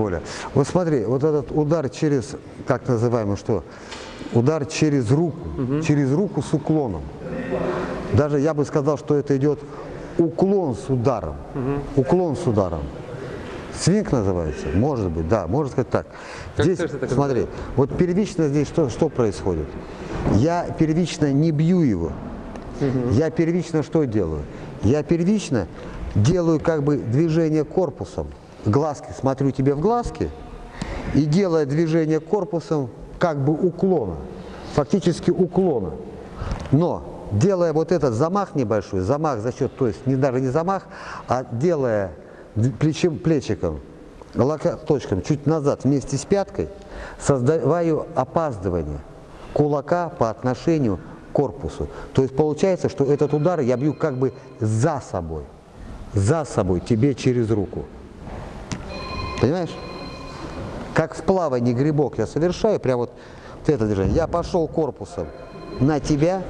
более. Вот смотри, вот этот удар через, как называемый, что? Удар через руку, через руку с уклоном. Даже я бы сказал, что это идет уклон с ударом. Уклон с ударом. Свинг называется? Может быть, да, можно сказать так. Как здесь, так смотри, вот первично здесь что, что происходит? Я первично не бью его. Я первично что делаю? Я первично делаю как бы движение корпусом. Глазки, смотрю тебе в глазки и делая движение корпусом как бы уклона, фактически уклона. Но делая вот этот замах небольшой, замах за счет, то есть не даже не замах, а делая плечем, плечиком, локоточком чуть назад вместе с пяткой, создаю опаздывание кулака по отношению к корпусу. То есть получается, что этот удар я бью как бы за собой, за собой, тебе через руку. Понимаешь? Как в плавании грибок я совершаю, прям вот, вот это движение. Я пошел корпусом на тебя,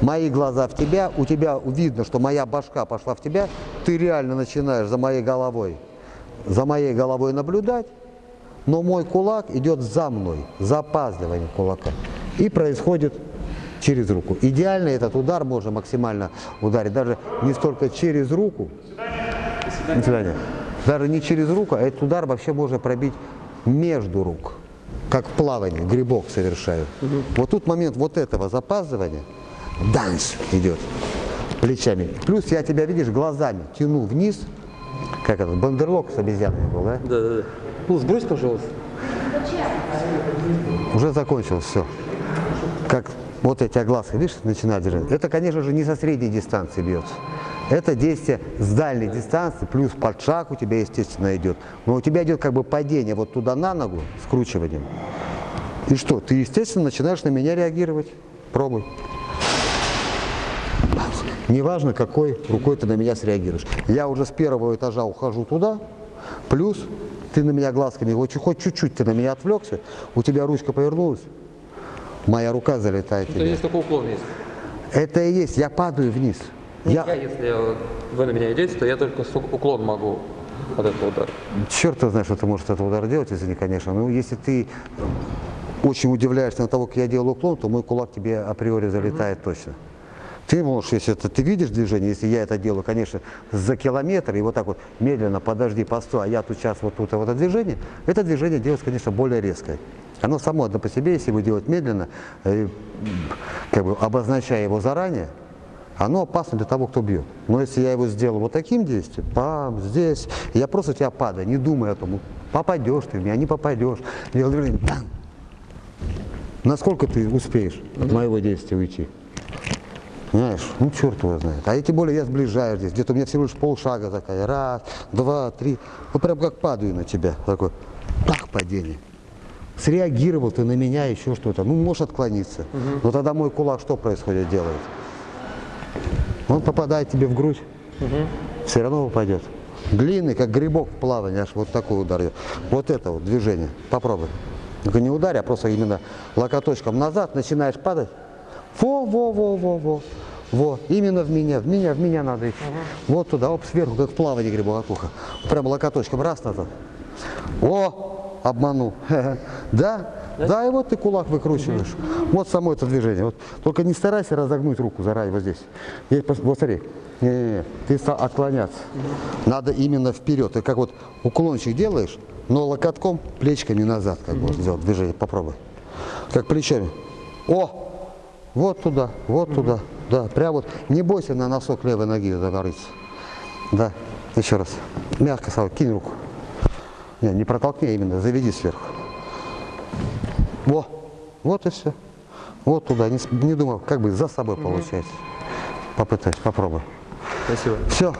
мои глаза в тебя, у тебя видно, что моя башка пошла в тебя, ты реально начинаешь за моей головой, за моей головой наблюдать, но мой кулак идет за мной, запаздывание кулака. И происходит через руку. Идеально этот удар можно максимально ударить, даже не столько через руку, до свидания. Даже не через руку, а этот удар вообще можно пробить между рук. Как в плавании, грибок совершаю. Вот тут момент вот этого запаздывания, данс идет плечами. Плюс я тебя, видишь, глазами тяну вниз, как этот бандерлог с обезьянами был, да? Да, да, да. Ну, сбрось, пожалуйста. Уже закончилось все. Как вот эти глазки, видишь, начинают держать. Это, конечно же, не со средней дистанции бьется. Это действие с дальней дистанции, плюс под шаг у тебя, естественно, идет. Но у тебя идет как бы падение вот туда на ногу, скручиванием. И что? Ты, естественно, начинаешь на меня реагировать. Пробуй. Неважно, какой рукой ты на меня среагируешь. Я уже с первого этажа ухожу туда, плюс ты на меня глазками, хоть чуть-чуть ты на меня отвлекся, у тебя ручка повернулась, моя рука залетает Это тебя. есть такой уклон есть. Это и есть, я падаю вниз. Я, Я, если вы на меня идете, то я только уклон могу от этого удара. черт знает, что ты можешь этот удар делать, извини, конечно. Но если ты очень удивляешься на того, как я делаю уклон, то мой кулак тебе априори залетает точно. Ты можешь, если это, ты видишь движение, если я это делаю, конечно, за километр, и вот так вот медленно, подожди, постой, а я тут сейчас вот тут вот это движение, это движение делается, конечно, более резкое. Оно само одно по себе, если его делать медленно, э, как бы обозначая его заранее, оно опасно для того, кто бьет. Но если я его сделал вот таким действием, пам, здесь, я просто тебя падаю, не думая о том, попадешь ты в меня, не попадешь. Делаю движение, бам. Насколько ты успеешь от моего действия уйти? Знаешь, ну черт его знает. А я тем более я сближаюсь здесь. Где-то у меня всего лишь полшага такая. Раз, два, три. Вот прям как падаю на тебя. Такой, так падение. Среагировал ты на меня, еще что-то. Ну, можешь отклониться. Но тогда мой кулак что происходит, делает? Он попадает тебе в грудь. Все равно упадет. Длинный, как грибок в плавании, аж вот такой удар. Вот это вот движение. Попробуй. Только не ударь, а просто именно локоточком назад начинаешь падать. Во, во, именно в меня, в меня, в меня надо идти. Вот туда, оп, сверху, как в плавании грибоватуха. Прям локоточком, раз назад. О, обманул. Да? Да, и вот ты кулак выкручиваешь. Вот само это движение. Вот. Только не старайся разогнуть руку заранее вот здесь. Здесь вот смотри. Не-не-не, ты стал отклоняться. Надо именно вперед. Ты как вот уклончик делаешь, но локотком, плечиками назад, как можно сделать движение. Попробуй. Как плечами. О! Вот туда, вот туда. Да, прям вот. Не бойся на носок левой ноги завариться. Да, еще раз. Мягко, Сава, кинь руку. Не, не протолкни, а именно заведи сверху. Во, вот и все. Вот туда, не, не думал, как бы за собой получается. Попытайся, попробуй. Спасибо. Все.